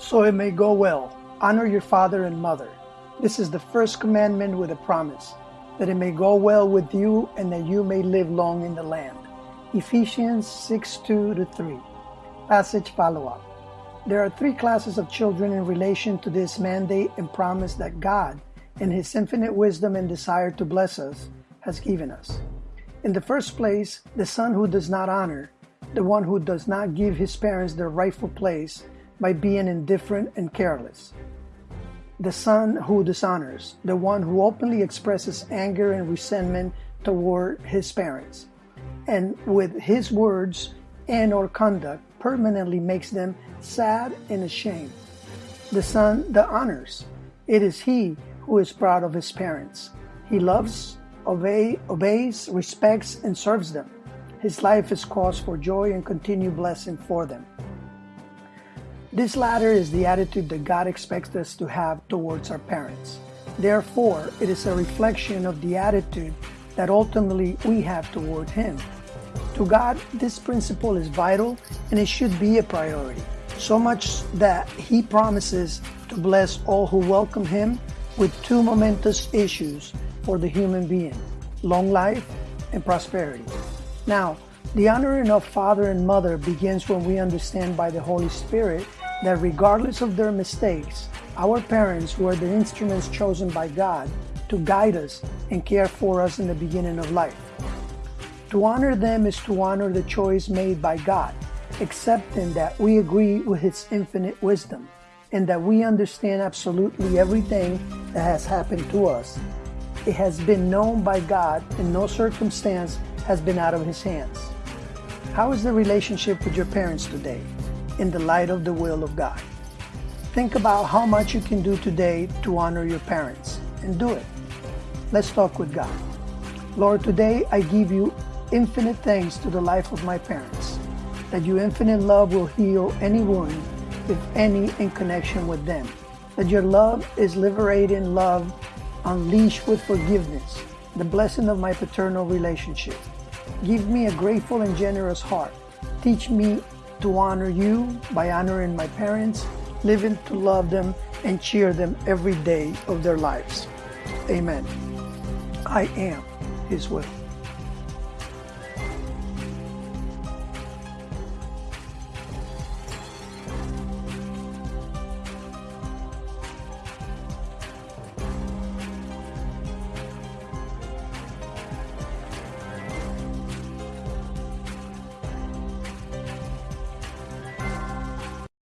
so it may go well. Honor your father and mother. This is the first commandment with a promise, that it may go well with you and that you may live long in the land. Ephesians 6 2 to 3. Passage follow up. There are three classes of children in relation to this mandate and promise that God, in His infinite wisdom and desire to bless us, has given us. In the first place, the son who does not honor, the one who does not give his parents their rightful place by being indifferent and careless. The son who dishonors, the one who openly expresses anger and resentment toward his parents, and with his words and or conduct permanently makes them sad and ashamed. The son that honors, it is he who is proud of his parents. He loves, obey, obeys, respects, and serves them. His life is cause for joy and continued blessing for them. This latter is the attitude that God expects us to have towards our parents. Therefore, it is a reflection of the attitude that ultimately we have toward Him. To God, this principle is vital and it should be a priority, so much that He promises to bless all who welcome Him with two momentous issues for the human being long life and prosperity. Now, the honoring of father and mother begins when we understand by the Holy Spirit that regardless of their mistakes, our parents were the instruments chosen by God to guide us and care for us in the beginning of life. To honor them is to honor the choice made by God, accepting that we agree with His infinite wisdom and that we understand absolutely everything that has happened to us. It has been known by God and no circumstance has been out of His hands. How is the relationship with your parents today? in the light of the will of God. Think about how much you can do today to honor your parents and do it. Let's talk with God. Lord, today I give you infinite thanks to the life of my parents, that your infinite love will heal any wound, if any, in connection with them. That your love is liberating love, unleashed with forgiveness, the blessing of my paternal relationship. Give me a grateful and generous heart. Teach me to honor you by honoring my parents, living to love them and cheer them every day of their lives. Amen. I am His will.